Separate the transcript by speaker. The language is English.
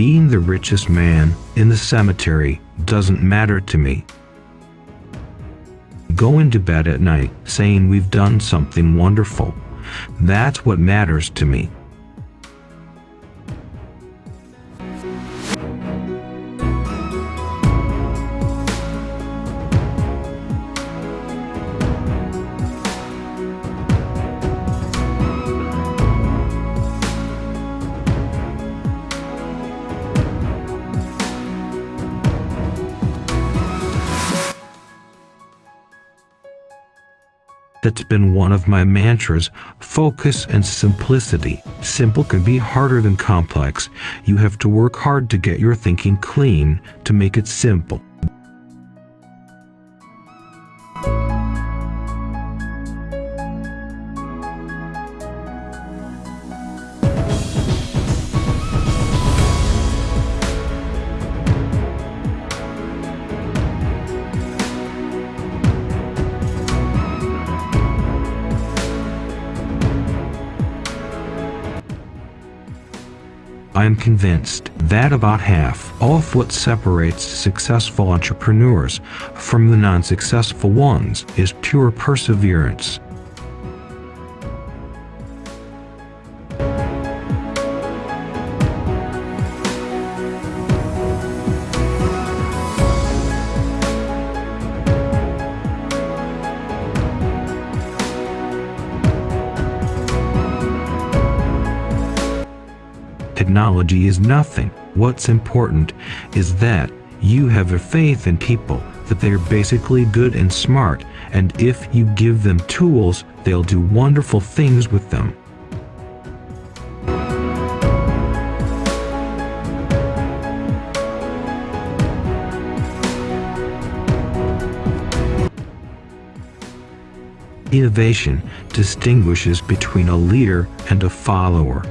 Speaker 1: Being the richest man in the cemetery doesn't matter to me. Going to bed at night saying we've done something wonderful. That's what matters to me. That's been one of my mantras focus and simplicity. Simple can be harder than complex. You have to work hard to get your thinking clean to make it simple. I am convinced that about half of what separates successful entrepreneurs from the non-successful ones is pure perseverance. Technology is nothing. What's important is that you have a faith in people, that they're basically good and smart, and if you give them tools, they'll do wonderful things with them. Innovation distinguishes between a leader and a follower.